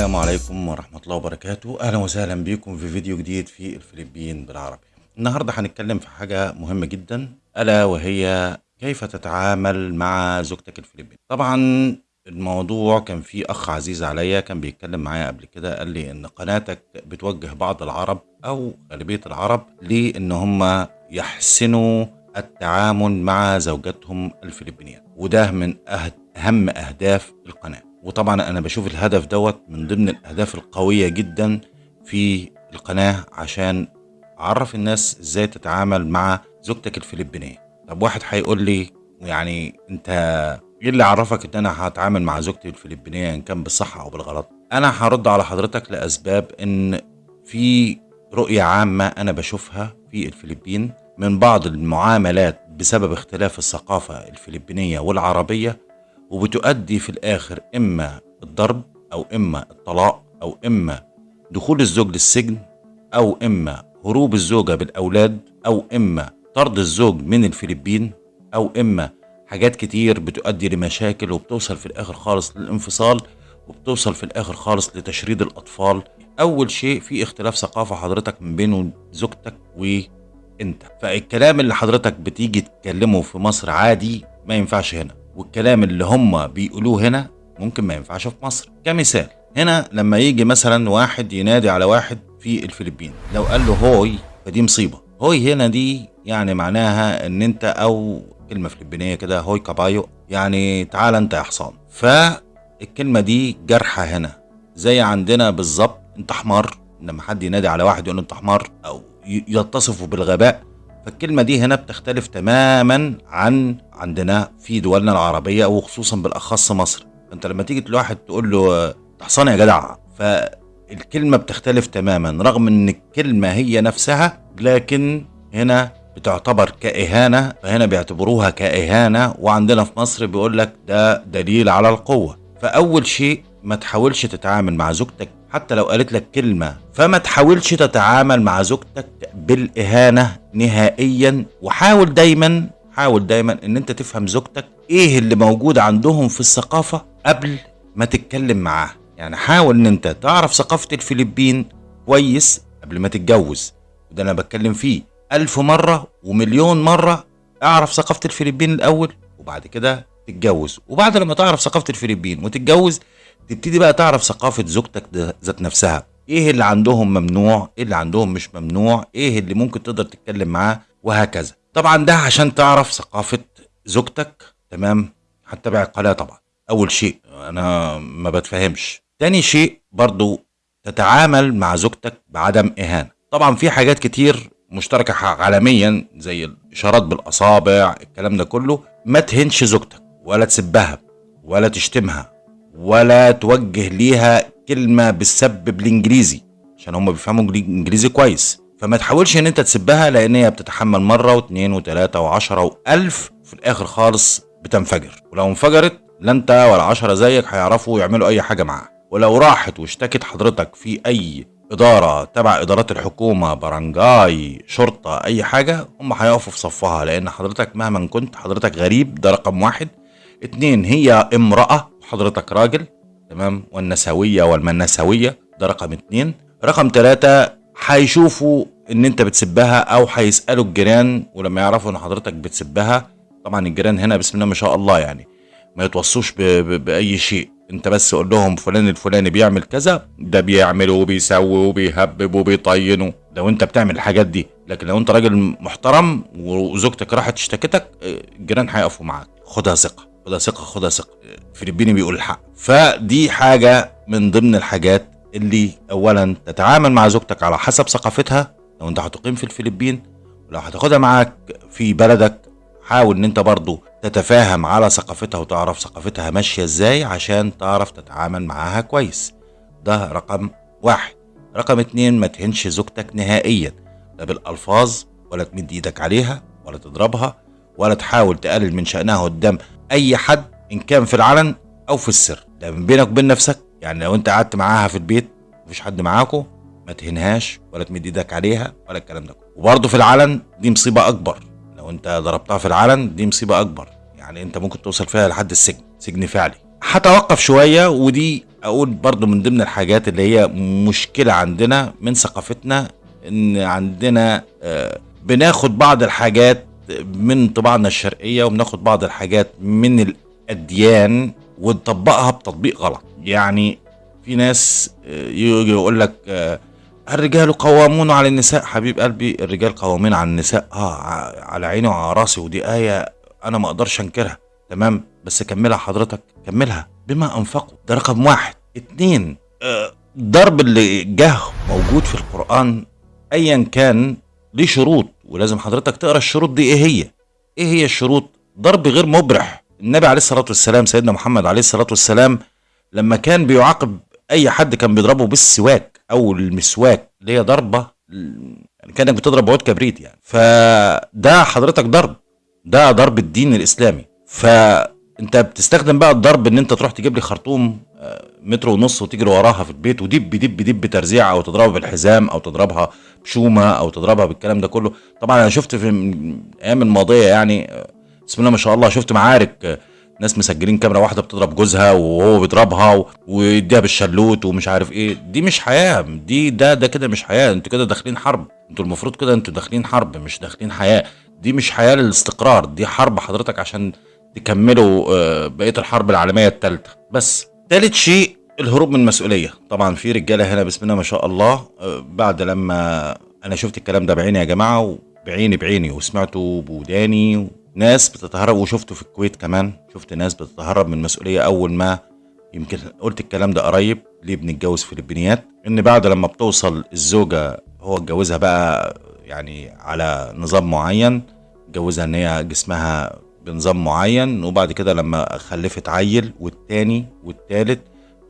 السلام عليكم ورحمة الله وبركاته. أهلا وسهلا بكم في فيديو جديد في الفلبين بالعربي. النهاردة هنتكلم في حاجة مهمة جدا ألا وهي كيف تتعامل مع زوجتك الفلبين. طبعا الموضوع كان في أخ عزيز عليا كان بيتكلم معايا قبل كده قال لي إن قناتك بتوجه بعض العرب أو غالبية العرب لإن هم يحسنوا التعامل مع زوجاتهم الفلبينيات وده من أهد- أهم أهداف القناة. وطبعا أنا بشوف الهدف دوت من ضمن الأهداف القوية جدا في القناة عشان أعرف الناس إزاي تتعامل مع زوجتك الفلبينية. طب واحد هيقول لي يعني أنت إيه اللي عرفك إن أنا هتعامل مع زوجتي الفلبينية إن كان بالصح أو بالغلط؟ أنا هرد على حضرتك لأسباب إن في رؤية عامة أنا بشوفها في الفلبين من بعض المعاملات بسبب اختلاف الثقافة الفلبينية والعربية وبتؤدي في الآخر إما الضرب أو إما الطلاق أو إما دخول الزوج للسجن أو إما هروب الزوجة بالأولاد أو إما طرد الزوج من الفلبين أو إما حاجات كتير بتؤدي لمشاكل وبتوصل في الآخر خالص للانفصال وبتوصل في الآخر خالص لتشريد الأطفال. أول شيء في اختلاف ثقافة حضرتك من بين زوجتك وأنت. فالكلام اللي حضرتك بتيجي تتكلمه في مصر عادي ما ينفعش هنا. والكلام اللي هم بيقولوه هنا ممكن ما ينفعش في مصر. كمثال هنا لما يجي مثلا واحد ينادي على واحد في الفلبين لو قال له هوي فدي مصيبة. هوي هنا دي يعني معناها إن أنت أو كلمة فلبينية كده هوي كابايو يعني تعال أنت يا حصان. فالكلمة دي جرحة هنا. زي عندنا بالظبط أنت حمار لما حد ينادي على واحد يقول أنت حمار أو يتصفه بالغباء فالكلمة دي هنا بتختلف تماما عن عندنا في دولنا العربية وخصوصا بالأخص مصر. أنت لما تيجي لواحد تقول له آه، "أنت حصان يا جدع. فالكلمة بتختلف تماما رغم إن الكلمة هي نفسها لكن هنا بتعتبر كإهانة فهنا بيعتبروها كإهانة وعندنا في مصر بيقول لك ده دليل على القوة. فأول شيء ما تحاولش تتعامل مع زوجتك حتى لو قالت لك كلمة فما تحاولش تتعامل مع زوجتك بالإهانة نهائيا. وحاول دايما حاول دايما إن أنت تفهم زوجتك إيه اللي موجود عندهم في الثقافة قبل ما تتكلم معاها. يعني حاول إن أنت تعرف ثقافة الفلبين كويس قبل ما تتجوز. وده أنا بتكلم فيه ألف مرة ومليون مرة. اعرف ثقافة الفلبين الأول وبعد كده تتجوز. وبعد لما تعرف ثقافة الفلبين وتتجوز تبتدي بقى تعرف ثقافة زوجتك ذات نفسها. إيه اللي عندهم ممنوع؟ إيه اللي عندهم مش ممنوع؟ إيه اللي ممكن تقدر تتكلم معاه؟ وهكذا. طبعا ده عشان تعرف ثقافة زوجتك تمام؟ هتتابع القناة طبعا. أول شيء أنا ما بتفهمش. تاني شيء برضو تتعامل مع زوجتك بعدم إهانة. طبعا في حاجات كتير مشتركة عالميا زي الإشارات بالأصابع الكلام ده كله. ما تهنش زوجتك ولا تسبها ولا تشتمها. ولا توجه ليها كلمة بالسب بالإنجليزي عشان هم بيفهموا إنجليزي كويس. فما تحاولش إن أنت تسبها لأن هي بتتحمل مرة واثنين وثلاثة وعشرة وألف في الآخر خالص بتنفجر. ولو انفجرت لا أنت ولا عشرة زيك هيعرفوا يعملوا أي حاجة معاها ولو راحت واشتكت حضرتك في أي إدارة تبع إدارات الحكومة برنجاي شرطة أي حاجة هم هيقفوا في صفها. لأن حضرتك مهما كنت حضرتك غريب ده رقم واحد. اتنين هي امرأة وحضرتك راجل تمام؟ والنسوية والمنسوية ده رقم اتنين. رقم تلاتة هيشوفوا إن أنت بتسبها أو هيسألوا الجيران ولما يعرفوا إن حضرتك بتسبها طبعا الجيران هنا بسم الله ما شاء الله يعني ما يتوصوش ب- ب- بأي شيء. أنت بس قول لهم فلان الفلاني بيعمل كذا ده بيعمل وبيسوي وبيهبب وبيطين لو أنت بتعمل الحاجات دي لكن لو أنت راجل محترم وزوجتك راحت اشتكتك آه، الجيران هيقفوا معاك. خدها ثقة. خدها ثقة خدها ثقة. فلبيني بيقول الحق. فدي حاجة من ضمن الحاجات اللي اولا تتعامل مع زوجتك على حسب ثقافتها. لو أنت هتقيم في الفلبين ولو هتاخدها معاك في بلدك حاول إن أنت برضو تتفاهم على ثقافتها وتعرف ثقافتها ماشية إزاي عشان تعرف تتعامل معاها كويس. ده رقم واحد. رقم اتنين ما تهنش زوجتك نهائيا. لا بالألفاظ ولا تمد إيدك عليها ولا تضربها ولا تحاول تقلل من شأنها قدام أي حد إن كان في العلن أو في السر. ده بينك وبين نفسك. يعني لو أنت قعدت معاها في البيت مفيش حد معاكو ما تهنهاش ولا تمد إيدك عليها ولا الكلام ده وبرضه في العلن دي مصيبة أكبر. لو أنت ضربتها في العلن دي مصيبة أكبر. يعني أنت ممكن توصل فيها لحد السجن سجن فعلي. هتوقف شوية ودي أقول برضو من ضمن الحاجات اللي هي مشكلة عندنا من ثقافتنا إن عندنا آه، بناخد بعض الحاجات من طباعنا الشرقية وبناخد بعض الحاجات من الأديان ونطبقها بتطبيق غلط. يعني في ناس آه، يجي يقول لك آه، الرجال قوامون على النساء. حبيب قلبي الرجال قوامين على النساء. آه على عيني وعلى راسي. ودي آية أنا ما أقدرش أنكرها. تمام؟ بس كملها حضرتك. كملها. بما أنفقوا. ده رقم واحد. اتنين آه ضرب اللي جه موجود في القرآن أيا كان ليه شروط. ولازم حضرتك تقرأ الشروط دي. إيه هي؟ إيه هي الشروط؟ ضرب غير مبرح. النبي عليه الصلاة والسلام سيدنا محمد عليه الصلاة والسلام لما كان بيعاقب أي حد كان بيضربه بالسواك أو المسواك اللي هي ضربة يعني كأنك بتضرب عود كبريت يعني. فده حضرتك ضرب. ده ضرب الدين الإسلامي. فانت بتستخدم بقى الضرب ان انت تروح تجيب لي خرطوم آه، متر ونص وتجري وراها في البيت ودب دب دب ترزيع أو تضربها بالحزام أو تضربها بشومة أو تضربها بالكلام ده كله. طبعا أنا شفت في الأيام الماضية يعني آه، بسم الله ما شاء الله شفت معارك آه، ناس مسجلين كاميرا واحدة بتضرب جوزها وهو بيضربها ويديها بالشلوت ومش عارف إيه. دي مش حياة دي ده ده كده مش حياة أنتوا كده داخلين حرب. أنتوا المفروض كده أنتوا داخلين حرب مش داخلين حياة. دي مش حياة للاستقرار دي حرب حضرتك عشان تكملوا آه، بقية الحرب العالمية الثالثه بس ثالث شيء الهروب من المسؤوليه طبعا في رجالة هنا بسم الله ما شاء الله آه، بعد لما أنا شفت الكلام ده بعيني يا جماعة وبعيني بعيني وسمعته بوداني ناس بتتهرب وشفته في الكويت كمان. شفت ناس بتتهرب من المسؤوليه أول ما يمكن قلت الكلام ده قريب ليه بنتجوز فلبينيات إن بعد لما بتوصل الزوجة هو اتجوزها بقى يعني على نظام معين اتجوزها إن هي جسمها بنظام معين وبعد كده لما خلفت عيل والتاني والتالت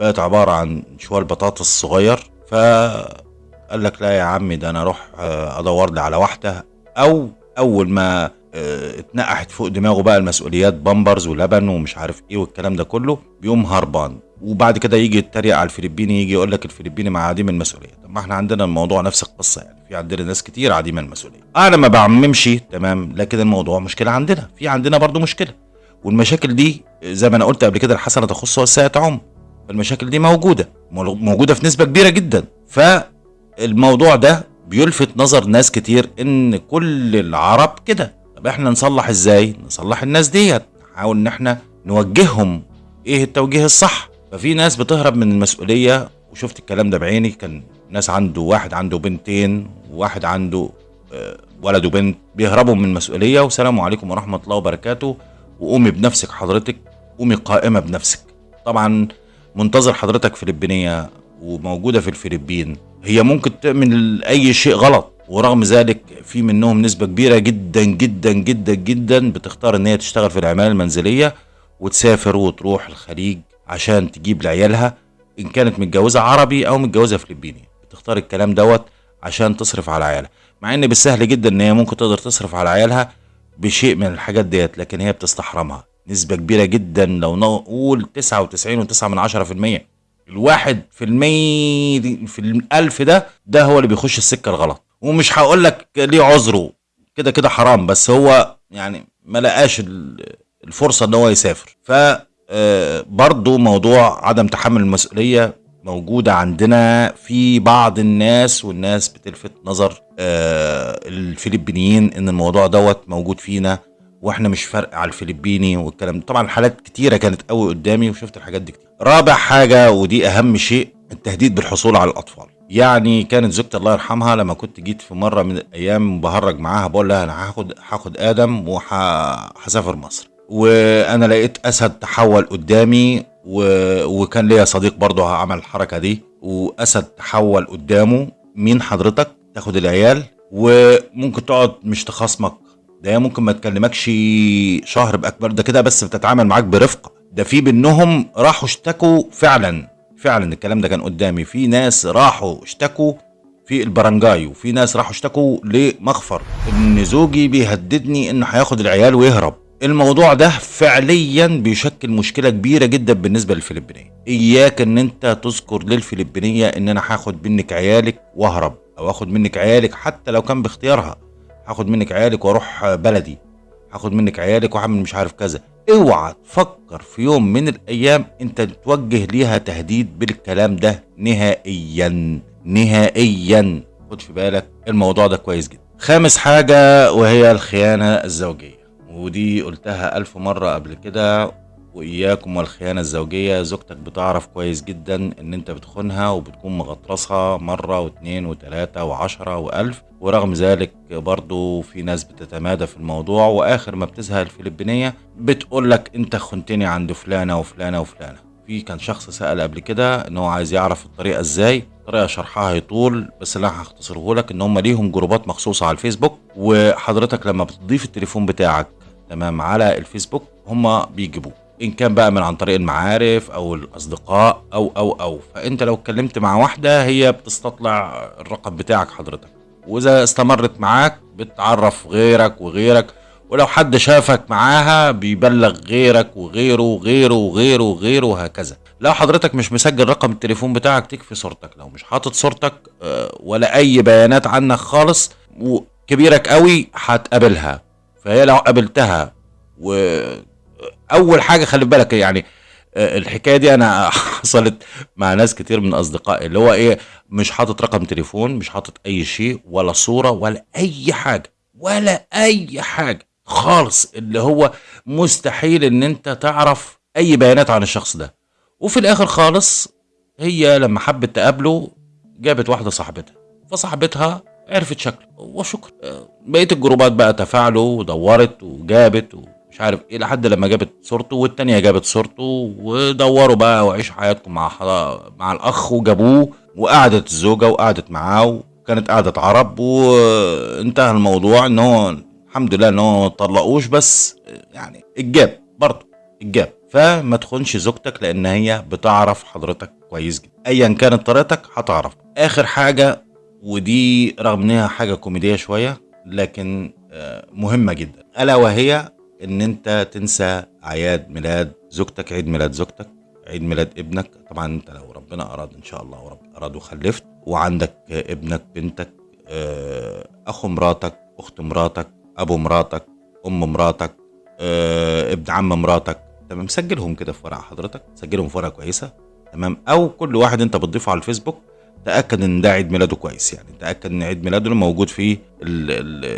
بقت عبارة عن شوال بطاطس صغير فقال لك لا يا عمي ده أنا أروح آه، أدور لي على واحدة. أو أول ما آه، اتنقحت فوق دماغه بقى المسؤوليات بامبرز ولبن ومش عارف إيه والكلام ده كله بيقوم هربان. وبعد كده يجي يتريق على الفلبيني يجي يقول لك الفلبيني مع عديم المسؤولية. طب ما إحنا عندنا الموضوع نفس القصة يعني. في عندنا ناس كتير عديم المسؤولية. أنا ما بعممش تمام لكن الموضوع مشكلة عندنا. في عندنا برضو مشكلة. والمشاكل دي زي ما أنا قلت قبل كده الحسنة تخص والسيئه تعم فالمشاكل دي موجودة. موجودة في نسبة كبيرة جدا. فالموضوع ده بيلفت نظر ناس كتير إن كل العرب كده. طب إحنا نصلح إزاي؟ نصلح الناس ديت. نحاول إن إحنا نوجههم إيه التوجيه الصح؟ ففي ناس بتهرب من المسؤولية وشفت الكلام ده بعيني كان ناس عنده واحد عنده بنتين وواحد عنده آه، ولد وبنت بيهربوا من المسؤولية والسلام عليكم ورحمة الله وبركاته. وقومي بنفسك حضرتك قومي قائمة بنفسك. طبعا منتظر حضرتك فلبينية وموجودة في الفلبين. هي ممكن تعمل اي شيء غلط ورغم ذلك في منهم نسبة كبيرة جدا جدا جدا جدا بتختار إن هي تشتغل في العمالة المنزلية وتسافر وتروح الخليج عشان تجيب لعيالها إن كانت متجوزة عربي أو متجوزة فلبيني. بتختار الكلام دوت عشان تصرف على عيالها. مع إن بالسهل جدا إن هي ممكن تقدر تصرف على عيالها بشيء من الحاجات ديت لكن هي بتستحرمها. نسبة كبيرة جدا لو نقول تسعة وتسعين وتسعة من عشرة في المية. الواحد في المية في الألف ده ده هو اللي بيخش السكة الغلط. ومش هقول لك ليه عذره. كده كده حرام بس هو يعني ما لقاش الفرصة إن هو يسافر. ف برضو موضوع عدم تحمل المسؤولية موجودة عندنا في بعض الناس والناس بتلفت نظر آه، الفلبينيين إن الموضوع دوت موجود فينا وإحنا مش فرق على الفلبيني والكلام طبعا حالات كتيرة كانت قوي قدامي وشفت الحاجات دي كتير. رابع حاجة ودي أهم شيء التهديد بالحصول على الأطفال. يعني كانت زوجتي الله يرحمها لما كنت جيت في مرة من الأيام بهرج معاها بقول لها أنا هاخد هاخد آدم وهسافر مصر. وأنا لقيت أسد تحول قدامي و... وكان ليا صديق برضه عمل الحركة دي. وأسد تحول قدامه. مين حضرتك؟ تاخد العيال. وممكن تقعد مش تخاصمك. ده ممكن ما تكلمكش شهر بأكبر. ده كده بس بتتعامل معاك برفقه ده في منهم راحوا اشتكوا فعلا. فعلا الكلام ده كان قدامي. في ناس راحوا اشتكوا في البرنجاي وفي ناس راحوا اشتكوا لمخفر إن زوجي بيهددني إنه هياخد العيال ويهرب. الموضوع ده فعليا بيشكل مشكلة كبيرة جدا بالنسبة للفلبينية. إياك إن أنت تذكر للفلبينية إن أنا هاخد منك عيالك واهرب أو اخد منك عيالك حتى لو كان باختيارها. هاخد منك عيالك وأروح بلدي. هاخد منك عيالك واعمل مش عارف كذا. اوعى تفكر في يوم من الأيام أنت توجه ليها تهديد بالكلام ده نهائيا. نهائيا. خد في بالك الموضوع ده كويس جدا. خامس حاجة وهي الخيانة الزوجية. ودي قلتها ألف مرة قبل كده وإياكم والخيانة الزوجية زوجتك بتعرف كويس جدا إن أنت بتخونها وبتكون مغطرسها مرة واتنين وتلاتة وعشرة وألف. ورغم ذلك برضو في ناس بتتمادى في الموضوع وآخر ما بتزهق الفلبينية بتقول لك أنت خنتني عند فلانة وفلانة وفلانة. في كان شخص سأل قبل كده إن هو عايز يعرف الطريقة إزاي. طريقة شرحها يطول بس اللي أنا هختصره لك إن هم ليهم جروبات مخصوصة على الفيسبوك وحضرتك لما بتضيف التليفون بتاعك تمام على الفيسبوك هم بيجيبوه. إن كان بقى من عن طريق المعارف أو الأصدقاء أو أو أو. فأنت لو اتكلمت مع واحدة هي بتستطلع الرقم بتاعك حضرتك. وإذا استمرت معاك بتعرف غيرك وغيرك. ولو حد شافك معاها بيبلغ غيرك وغيره وغيره وغيره وغيره وهكذا. لو حضرتك مش مسجل رقم التليفون بتاعك تكفي صورتك. لو مش حاطط صورتك آه، ولا أي بيانات عنك خالص وكبيرك قوي هتقابلها. فهي لو قابلتها واول حاجة خلي بالك يعني آه، الحكاية دي أنا حصلت مع ناس كتير من أصدقائي اللي هو إيه مش حاطط رقم تليفون مش حاطط أي شيء ولا صورة ولا أي حاجة ولا أي حاجة خالص اللي هو مستحيل إن أنت تعرف أي بيانات عن الشخص ده. وفي الآخر خالص هي لما حبت تقابله جابت واحدة صاحبتها فصاحبتها عرفت شكله. وشكرا. آه، بقيه الجروبات بقى تفاعلوا ودورت وجابت ومش عارف إيه لحد لما جابت صورته والتانية جابت صورته ودوروا بقى وعيشوا حياتكم مع مع الأخ وجابوه وقعدت الزوجة وقعدت معاه وكانت قعدة عرب وانتهى الموضوع إن هو الحمد لله إن هو ما طلقوش بس يعني الجاب برضه الجاب فما تخونش زوجتك لأن هي بتعرف حضرتك كويس جدا. ايا كانت طريقتك هتعرف. آخر حاجة ودي رغم إنها حاجة كوميدية شوية لكن آه، مهمة جدا. ألا وهي إن أنت تنسى أعياد ميلاد زوجتك عيد ميلاد زوجتك عيد ميلاد ابنك. طبعا أنت لو ربنا أراد إن شاء الله ورب أراد وخلفت وعندك ابنك بنتك آه، اخو مراتك أخت مراتك أبو مراتك أم مراتك آه، ابن عم مراتك. تمام؟ سجلهم كده في ورقة حضرتك سجلهم في ورقة كويسة. تمام؟ أو كل واحد أنت بتضيفه على الفيسبوك تأكد إن ده عيد ميلاده كويس يعني. تأكد إن عيد ميلاده موجود ال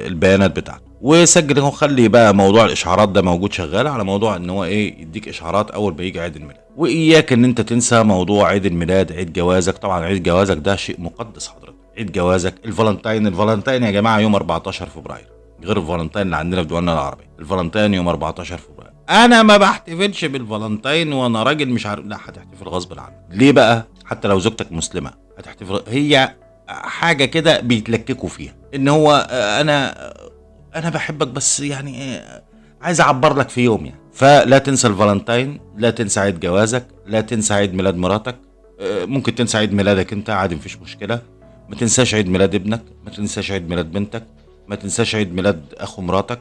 البيانات بتاعته. وسجل هو خلي بقى موضوع الإشعارات ده موجود شغال على موضوع إن هو إيه يديك إشعارات أول ما يجي عيد الميلاد. وإياك إن أنت تنسى موضوع عيد الميلاد عيد جوازك. طبعا عيد جوازك ده شيء مقدس حضرتك. عيد جوازك الفالنتين الفالنتين يا جماعة يوم 14 فبراير. غير الفالنتين اللي عندنا في دولنا العربيه الفالنتين يوم 14 فبراير. أنا ما بحتفلش بالفالنتين وأنا راجل مش عارف. لا هتحتفل غصب عنك. ليه بقى؟ حتى لو زوجتك مسلمة هتحتفل هي حاجة كده بيتلككوا فيها. إن هو آه، أنا أنا بحبك بس يعني آه، عايز أعبر لك في يوم يعني. فلا تنسى الفالنتين لا تنسى عيد جوازك لا تنسى عيد ميلاد مراتك. آه، ممكن تنسى عيد ميلادك أنت عادي مفيش مشكلة. ما تنساش عيد ميلاد ابنك ما تنساش عيد ميلاد بنتك ما تنساش عيد ميلاد أخو مراتك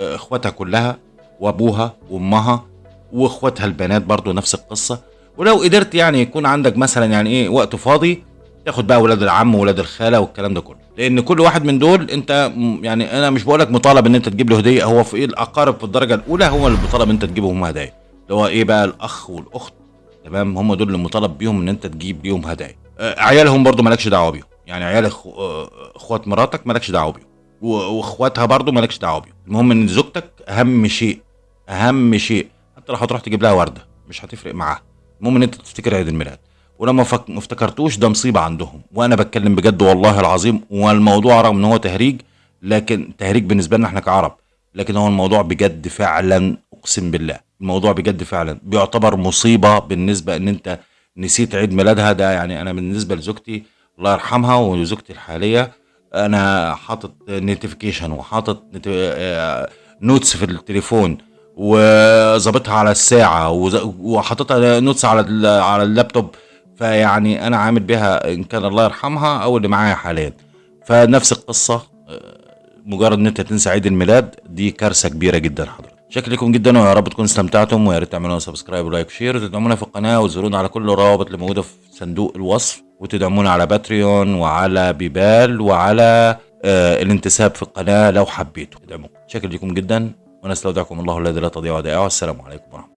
أخواتها كلها وأبوها وأمها وأخواتها البنات برضو نفس القصة. ولو قدرت يعني يكون عندك مثلا يعني إيه وقت فاضي تاخد بقى ولاد العم وولاد الخالة والكلام ده كله. لأن كل واحد من دول أنت يعني أنا مش بقولك مطالب إن أنت تجيب له هدية هو في إيه الأقارب في الدرجة الأولى هو اللي مطالب إن أنت تجيبهم هدايا. اللي هو إيه بقى الأخ والأخت تمام؟ هم دول اللي مطالب بيهم إن أنت تجيب ليهم هدايا. عيالهم برضو مالكش دعوة بيهم. يعني عيال أخوات مراتك مالكش دعوة بيهم. وأخواتها برضو مالكش دعوة بيهم. المهم إن زوجتك أهم شيء أهم شيء. حتى لو هتروح تجيب لها وردة مش هتفرق معاها. المهم إن أنت تفتكر عيد الميلاد. ولما فك... ما افتكرتوش ده مصيبة عندهم. وأنا بتكلم بجد والله العظيم والموضوع رغم إن هو تهريج لكن تهريج بالنسبة لنا إحنا كعرب. لكن هو الموضوع بجد فعلا أقسم بالله الموضوع بجد فعلا. بيعتبر مصيبة بالنسبة إن أنت نسيت عيد ميلادها. ده يعني أنا بالنسبة لزوجتي الله يرحمها وزوجتي الحالية أنا حاطط notification وحاطط notes في التليفون وظابطها على الساعة وحاططها notes على على اللابتوب. فيعني أنا عامل بها إن كان الله يرحمها أو اللي معايا حاليا. فنفس القصة مجرد إن أنت تنسى عيد الميلاد دي كارثة كبيرة جدا حضرتك. شكرا لكم جدا ويا رب تكونوا استمتعتم ويا ريت تعملوا subscribe و like و share وتدعمونا في القناة وتزورونا على كل الروابط اللي موجودة في صندوق الوصف وتدعمونا على باتريون وعلى بيبال وعلى آه الانتساب في القناة لو حبيتوا. تدعموا. شكرا لكم جدا. ونستودعكم الله الذي لا تضيع ودائعه. والسلام عليكم ورحمة الله.